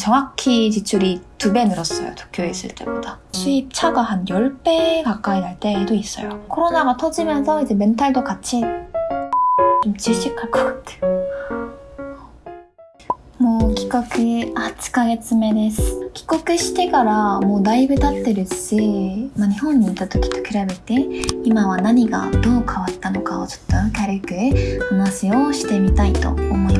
정확히 지출이 두 배 늘었어요. 도쿄에 있을 때보다. 수입 차가 한 10배 가까이 날 때도 있어요. 코로나가 터지면서 이제 멘탈도 같이 좀 질식할 것 같아요. もう帰国8ヶ月目です帰国してからもうだいぶ経ってるし、まあ、日本にいた時と比べて今は何がどう変わったのかをちょっと軽く話をしてみたいと思いますもう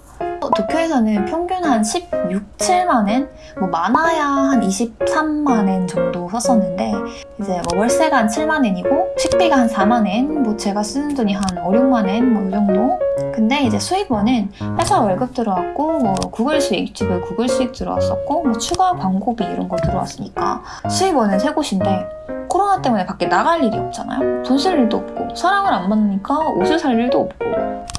도쿄에서는 평균 한 16, 7만엔, 뭐 많아야 한 23만엔 정도 썼었는데, 이제 뭐 월세가 한 7만엔이고, 식비가 한 4만엔, 뭐 제가 쓰는 돈이 한 5, 6만엔, 뭐 이 정도? 근데 이제 수입원은 회사 월급 들어왔고, 뭐 구글 수익, 유튜브 구글 수익 들어왔었고, 뭐 추가 광고비 이런 거 들어왔으니까, 수입원은 세 곳인데, 코로나 때문에 밖에 나갈 일이 없잖아요. 돈 쓸 일도 없고, 사람을 안 만나니까 옷을 살 일도 없고,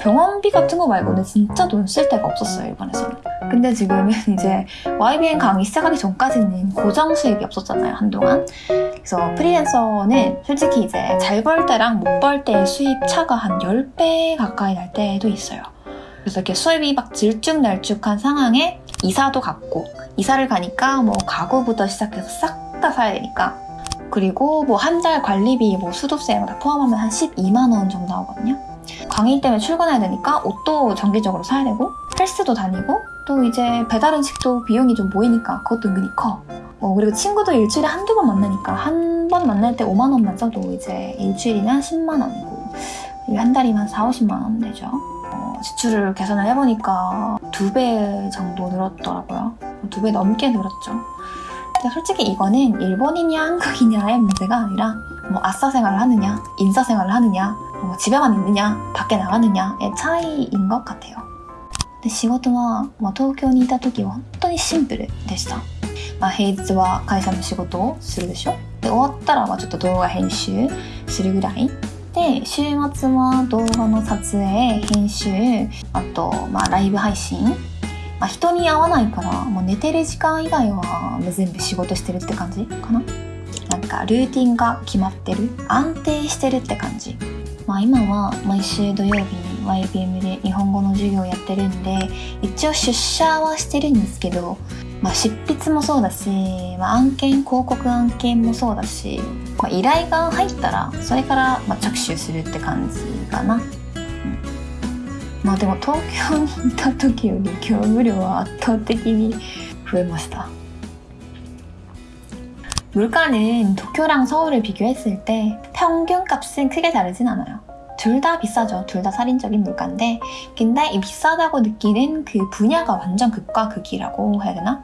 병원비 같은 거 말고는 진짜 돈 쓸 데가 없었어요, 일본에서는. 근데 지금은 이제 YBN 강의 시작하기 전까지는 고정 수입이 없었잖아요, 한동안. 그래서 프리랜서는 솔직히 이제 잘 벌 때랑 못 벌 때의 수입 차가 한 10배 가까이 날 때도 있어요. 그래서 이렇게 수입이 막 들쭉날쭉한 상황에 이사도 갔고, 이사를 가니까 뭐 가구부터 시작해서 싹 다 사야 되니까. 그리고 뭐 한 달 관리비, 뭐 수도세 다 포함하면 한 12만 원 정도 나오거든요. 강의 때문에 출근해야 되니까 옷도 정기적으로 사야 되고 헬스도 다니고 또 이제 배달 음식도 비용이 좀 모이니까 그것도 은근히 커. 어, 그리고 친구도 일주일에 한두 번 만나니까 한 번 만날 때 5만 원만 써도 이제 일주일이면 10만 원이고 한 달이면 4, 50만 원 되죠. 어, 지출을 계산을 해보니까 두 배 정도 늘었더라고요. 두 배 넘게 늘었죠. 근데 솔직히 이거는 일본이냐 한국이냐의 문제가 아니라 뭐 아싸 생활을 하느냐, 인싸 생활을 하느냐, 뭐 집에만 있느냐, 밖에 나가느냐의 차이인 것 같아요. 근데 仕事は、まあ、東京にいた時は本当にシンプルでした。まあ、平日は会社の仕事をするでしょで終わったらまあちょっと動画編集するぐらいで週末は動画の撮影編集あと、まあ、ライブ配信、 まあ、人に会わないからもう寝てる時間以外は全部仕事してるって感じかな？なんかルーティンが決まってる？安定してるって感じ。まあ今は毎週土曜日に YBM で日本語の授業やってるんで一応出社はしてるんですけど、まあ、執筆もそうだし、まあ、案件広告案件もそうだし、まあ、依頼が入ったらそれからま着手するって感じかな、うん、まあでも東京にいた時より業務量は圧倒的に増えました 물가는 도쿄랑 서울을 비교했을 때 평균 값은 크게 다르진 않아요. 둘 다 비싸죠. 둘 다 살인적인 물가인데 근데 이 비싸다고 느끼는 그 분야가 완전 극과 극이라고 해야 되나?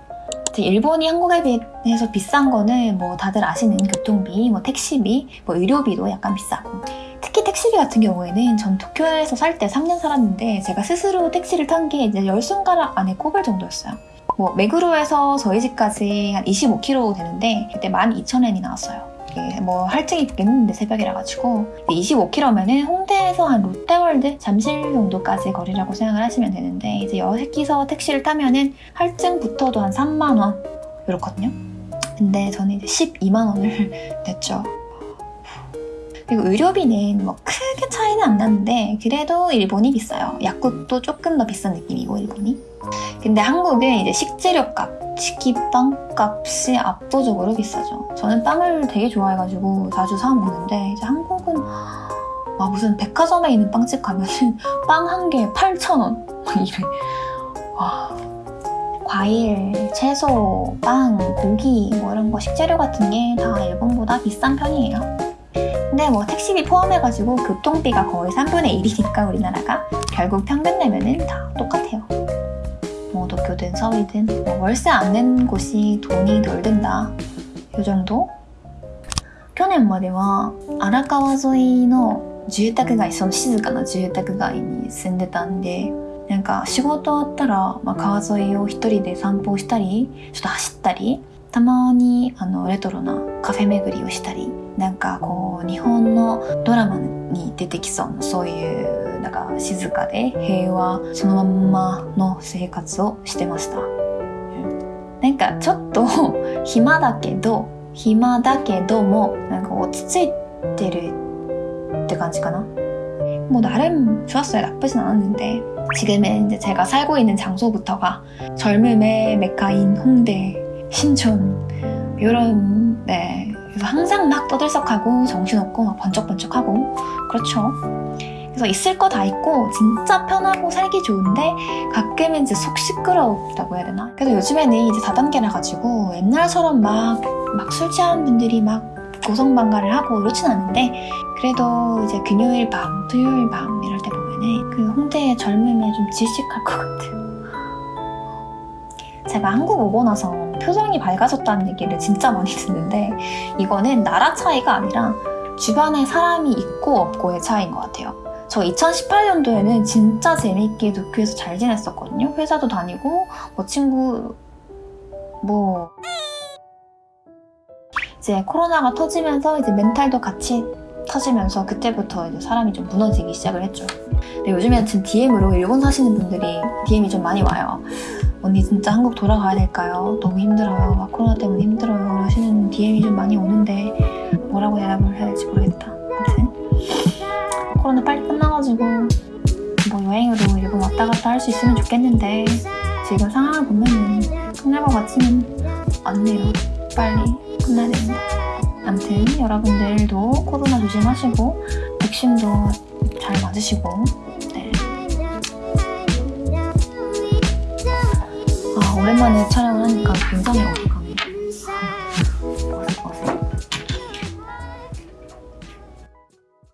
일본이 한국에 비해서 비싼 거는 뭐 다들 아시는 교통비, 뭐 택시비, 뭐 의료비도 약간 비싸고 특히 택시비 같은 경우에는 전 도쿄에서 살 때 3년 살았는데 제가 스스로 택시를 탄 게 이제 열 손가락 안에 꼽을 정도였어요. 뭐 메그로에서 저희 집까지 한 25km 되는데 그때 12,000엔이 나왔어요. 뭐 할증이 있긴 했는데 새벽이라 가지고 25km면은 홍대에서 한 롯데월드 잠실 정도까지 거리라고 생각을 하시면 되는데 이제 여기서 택시를 타면은 할증부터도 한 3만 원 이렇거든요. 근데 저는 이제 12만 원을 냈죠. 그리고 의료비는 뭐 크게 차이는 안 나는데 그래도 일본이 비싸요. 약국도 조금 더 비싼 느낌이고 일본이. 근데 한국은 이제 식재료 값, 치킨빵 값이 압도적으로 비싸죠. 저는 빵을 되게 좋아해가지고 자주 사 먹는데 이제 한국은 와 무슨 백화점에 있는 빵집 가면은 빵 한 개에 8,000원 이래. 와. 과일, 채소, 빵, 고기 뭐 이런 거 식재료 같은 게 다 일본보다 비싼 편이에요. 근데 뭐 택시비 포함해가지고 교통비가 거의 3분의 1이니까 우리나라가 결국 평균 내면은 다 똑같아요. 뭐 도쿄든 서울이든 뭐 월세 안 낸 곳이 돈이 덜 든다. 요 정도? 去年までは荒川沿いの住宅街その静かな住宅街に住んでたんでなんか仕事終わったら、まあ、川沿いを一人で散歩したりちょっと走ったり たまにあのレトロなカフェ巡りをしたり なんかこう日本のドラマに出てきそうなそういうなんか静かで平和そのまんまの生活をしてました、うんなんかちょっと暇だけど暇だけどもなんか落ち着いてるって感じかな뭐 나름 좋았어요. 나쁘진 않았는데 지금은 이제 제가 살고 있는 장소부터가 젊음의 메카인 홍대, 신촌 이런 네 그래서 항상 막 떠들썩하고 정신없고 막 번쩍번쩍하고 그렇죠. 그래서 있을 거 다 있고 진짜 편하고 살기 좋은데 가끔은 이제 속 시끄럽다고 해야 되나? 그래서 요즘에는 이제 다단계라 가지고 옛날처럼 막 막 술 취한 분들이 막 고성방가를 하고 이렇진 않은데 그래도 이제 금요일 밤, 토요일 밤 이럴 때 보면은 그 홍대의 젊음에 좀 질식할 것 같아요. 제가 한국 오고 나서 표정이 밝아졌다는 얘기를 진짜 많이 듣는데 이거는 나라 차이가 아니라 주변에 사람이 있고 없고의 차이인 것 같아요. 저 2018년도에는 진짜 재밌게 도쿄에서 잘 지냈었거든요. 회사도 다니고 뭐 친구 뭐 이제 코로나가 터지면서 이제 멘탈도 같이 터지면서 그때부터 이제 사람이 좀 무너지기 시작을 했죠. 근데 요즘에는 지금 DM으로 일본 사시는 분들이 DM이 좀 많이 와요. 언니 진짜 한국 돌아가야 될까요? 너무 힘들어요. 막 코로나 때문에 힘들어요. 하시는 DM이 좀 많이 오는데 뭐라고 대답을 해야 될지 모르겠다. 아무튼 코로나 빨리 끝나가지고 뭐 여행으로 일본 왔다 갔다 할 수 있으면 좋겠는데 지금 상황을 보면은 끝날 것 같지는 않네요. 빨리 끝나야 되는데. 아무튼 여러분들도 코로나 조심하시고 백신도 잘 맞으시고 오랜만에 촬영을 하니까 굉장히 어려워